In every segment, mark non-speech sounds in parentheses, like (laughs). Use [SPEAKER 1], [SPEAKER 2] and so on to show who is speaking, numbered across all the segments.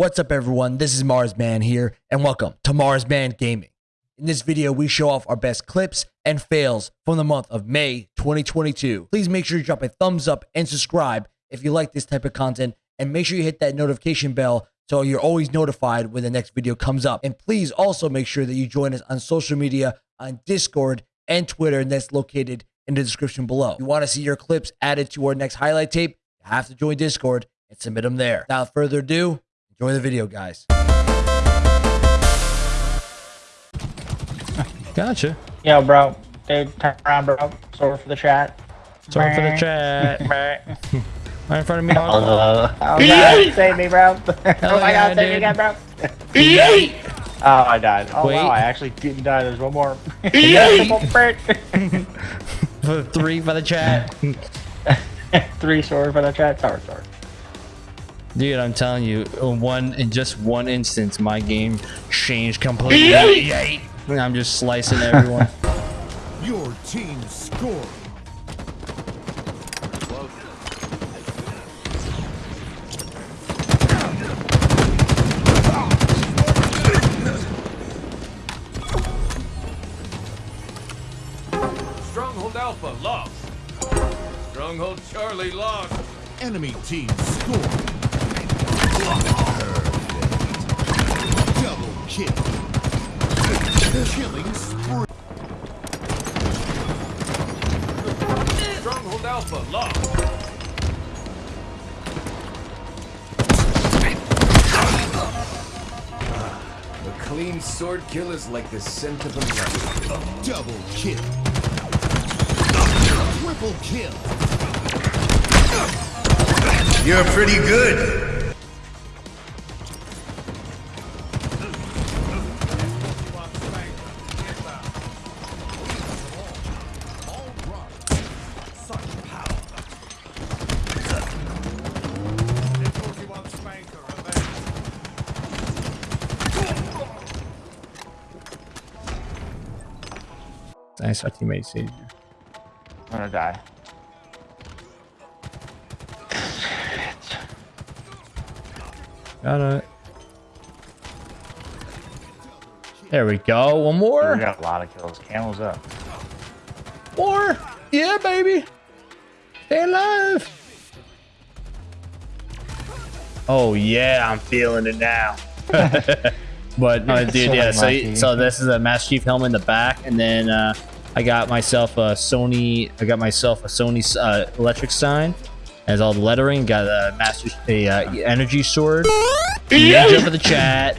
[SPEAKER 1] What's up everyone, this is Marsman here, and welcome to Marsman Gaming. In this video, we show off our best clips and fails from the month of May 2022. Please make sure you drop a thumbs up and subscribe if you like this type of content, and make sure you hit that notification bell so you're always notified when the next video comes up. And please also make sure that you join us on social media on Discord and Twitter, and that's located in the description below. If you want to see your clips added to our next highlight tape, you have to join Discord and submit them there. Without further ado, Enjoy the video, guys. (laughs)
[SPEAKER 2] Gotcha.
[SPEAKER 3] Yo, bro. Dude, turn around, bro. Sorry for the chat.
[SPEAKER 2] Sorry for the chat. (laughs) right in front of me.
[SPEAKER 3] Oh, oh God, save me, bro. oh my God, save me
[SPEAKER 2] dude.
[SPEAKER 3] again, bro. oh, I died. Oh,
[SPEAKER 2] Wait.
[SPEAKER 3] wow, I actually didn't die. There's one more. (laughs)
[SPEAKER 2] For three for the chat.
[SPEAKER 3] Three sword for the chat. Sorry, sorry.
[SPEAKER 2] Dude, I'm telling you, in one in just one instance, my game changed completely. I'm just slicing everyone. (laughs)
[SPEAKER 4] Your team scored.
[SPEAKER 5] Stronghold Alpha lost. Stronghold Charlie lost.
[SPEAKER 4] Enemy team scored. Perfect. Double kill. Killing spree.
[SPEAKER 5] Stronghold Alpha lost. The clean sword kill is like the scent of a lemon.
[SPEAKER 4] Double kill. Triple kill.
[SPEAKER 6] You're pretty good.
[SPEAKER 2] Nice, our teammate saved you.
[SPEAKER 3] I'm gonna die.
[SPEAKER 2] Got it. There we go. One more.
[SPEAKER 3] We got a lot of kills. Camels up.
[SPEAKER 2] More. Yeah, baby. Stay alive. Oh yeah, I'm feeling it now. (laughs) but no, dude,
[SPEAKER 3] So
[SPEAKER 2] yeah. So so this is a Master Chief helmet in the back, and then uh, I got myself a Sony. I got myself a Sony uh, electric sign. Has all the lettering. Got a Master a uh, energy sword. Ninja for the chat.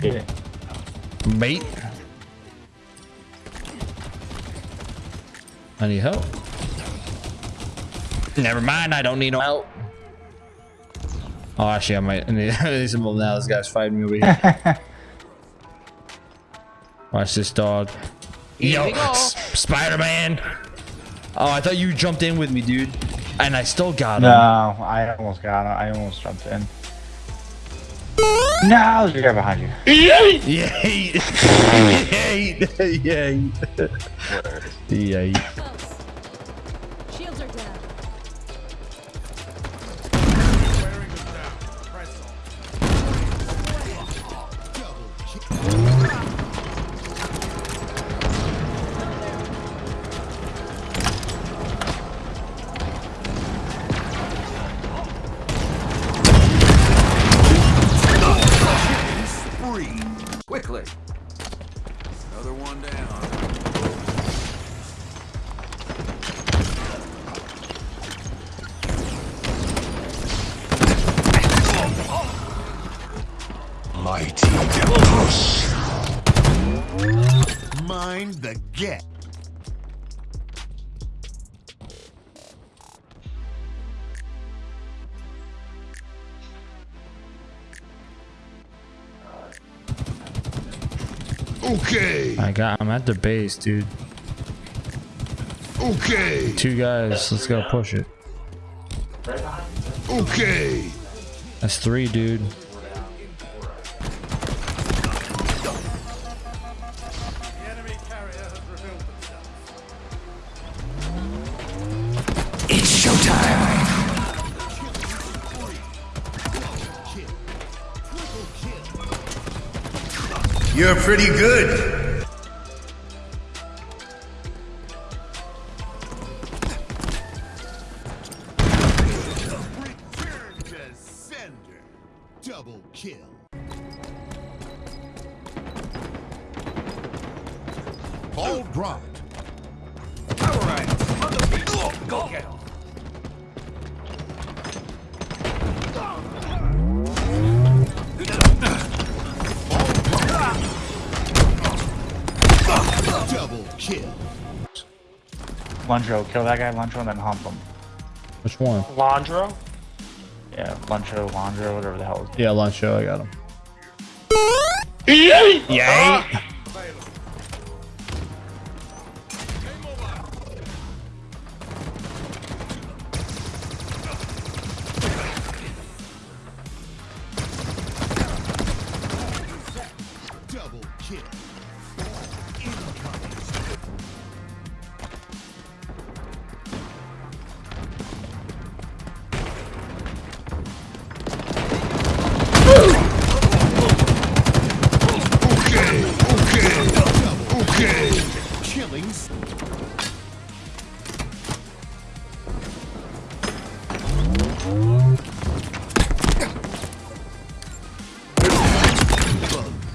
[SPEAKER 2] Be better. Mate. I need help. Never mind, I don't need no help. Oh, actually, I might I (laughs) need, I need some help now. This guy's fighting me over here. (laughs) Watch this dog. Yo, Spider-Man. Oh, I thought you jumped in with me, dude. And I still got him.
[SPEAKER 3] No, I almost got him. I almost jumped in. No, there's a guy behind you.
[SPEAKER 2] Yay! Yay! Yay! Yay!
[SPEAKER 4] E8!
[SPEAKER 6] Mighty push.
[SPEAKER 4] Mind the get. Okay.
[SPEAKER 2] I got. I'm at the base, dude.
[SPEAKER 4] Okay.
[SPEAKER 2] Two guys. Let's go push it.
[SPEAKER 4] Okay.
[SPEAKER 2] That's three, dude.
[SPEAKER 6] You're pretty good.
[SPEAKER 4] Double kill.
[SPEAKER 3] Luncho, kill that guy, Luncho, and then hump him.
[SPEAKER 2] Which one?
[SPEAKER 3] Landro? Yeah, Luncho, Landro, whatever the hell.
[SPEAKER 2] Yeah, lunch. I got him. Yay!
[SPEAKER 4] Double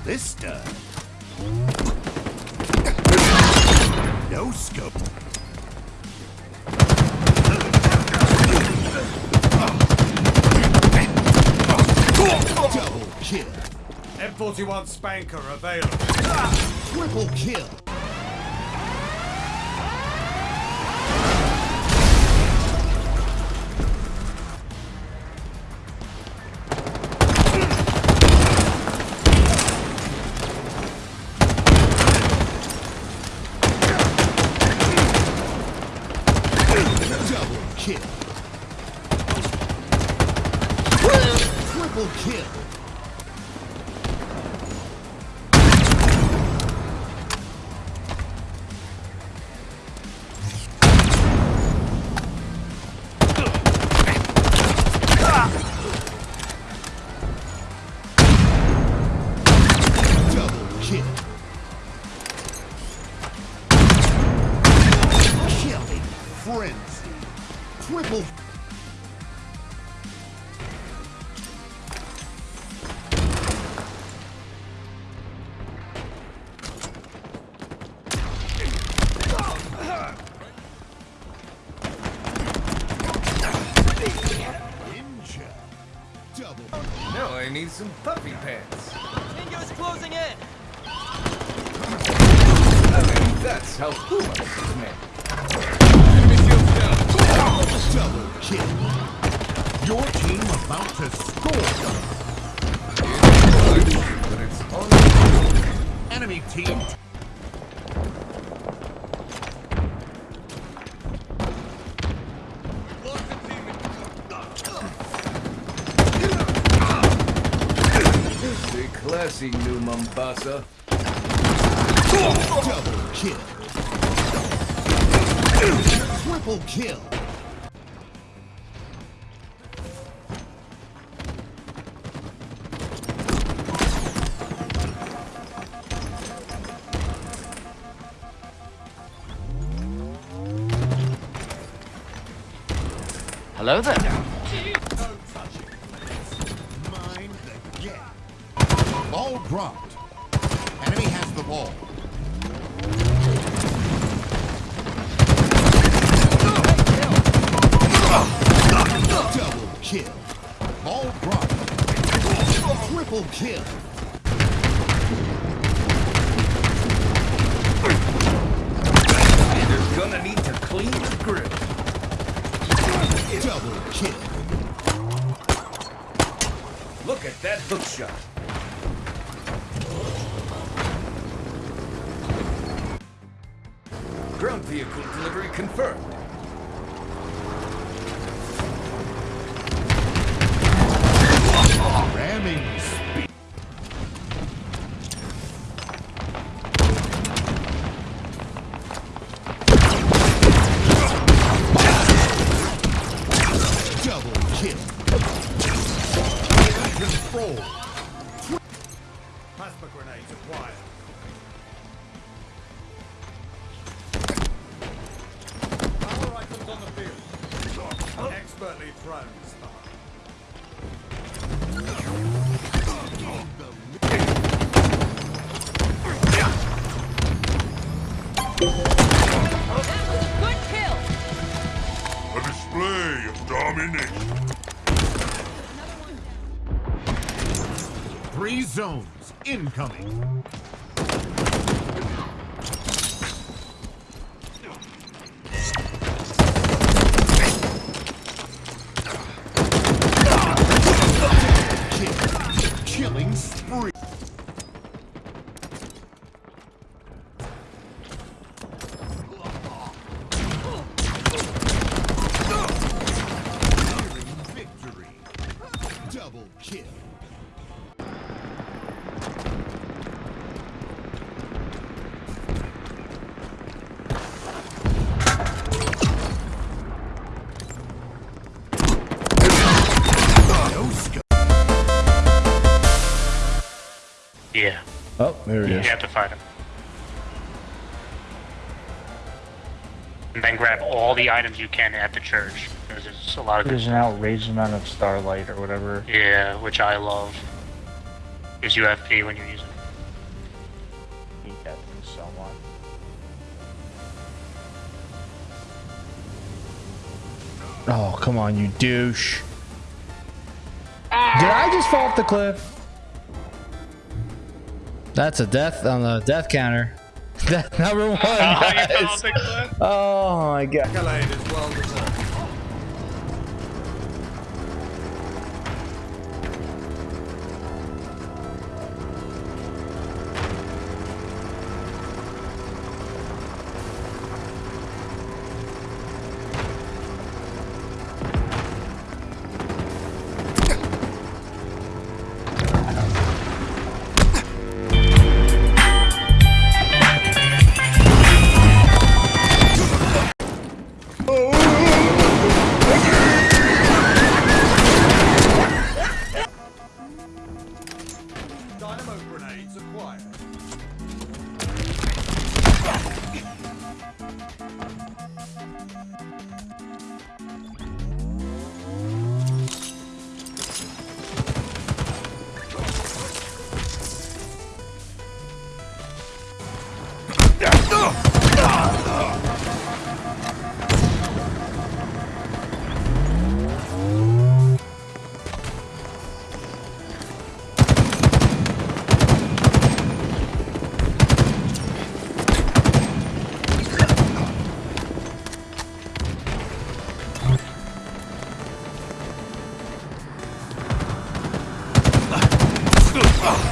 [SPEAKER 4] Ballista. No scope. Double kill.
[SPEAKER 7] M41 Spanker available.
[SPEAKER 4] Triple kill. Kill.
[SPEAKER 5] Now I need some puppy pants. That's how Puma is made. Enemy shield down.
[SPEAKER 4] Double kill. Your team about to score.
[SPEAKER 5] But it's on.
[SPEAKER 4] Enemy team.
[SPEAKER 5] Classy new Mombasa.
[SPEAKER 4] Double kill. Triple kill.
[SPEAKER 3] Hello there.
[SPEAKER 4] Mind the gap. Ball dropped. Enemy has the ball. Double kill. Ball dropped. Triple kill.
[SPEAKER 5] You're gonna need to clean the grill.
[SPEAKER 4] Double kill.
[SPEAKER 5] Look at that hook shot. Ground vehicle delivery confirmed.
[SPEAKER 4] Ramming Three zones incoming.
[SPEAKER 2] There it
[SPEAKER 8] you
[SPEAKER 2] is.
[SPEAKER 8] have to fight him. And then grab all the items you can at the church. Because there's a lot of
[SPEAKER 3] There's an outrageous amount of starlight or whatever.
[SPEAKER 8] Yeah, which I love. Gives you FP when you're using it.
[SPEAKER 3] hate that thing so much.
[SPEAKER 2] Oh, come on, you douche. Ah! Did I just fall off the cliff? That's a death on the death counter. (laughs) Death number one. (laughs) guys. Oh my god.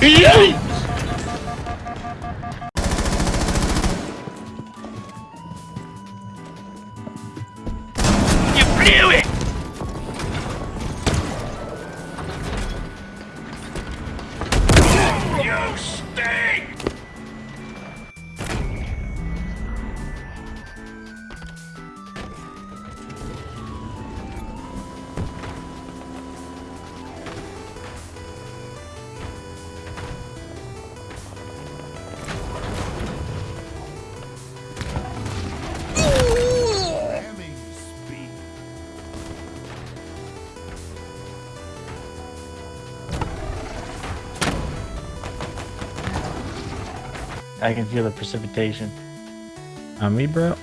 [SPEAKER 4] Ramming
[SPEAKER 3] I can feel the precipitation.
[SPEAKER 2] On me, bro?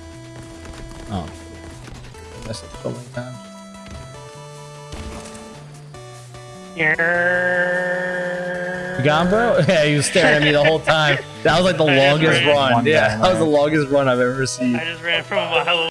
[SPEAKER 2] Oh. Messed up so many times.
[SPEAKER 3] Here.
[SPEAKER 2] You got him, bro? (laughs) Yeah, he was staring at me the whole time. That was like the (laughs)
[SPEAKER 8] I
[SPEAKER 2] longest run. Yeah, that was the longest run I've ever seen.
[SPEAKER 8] I just ran from a mile.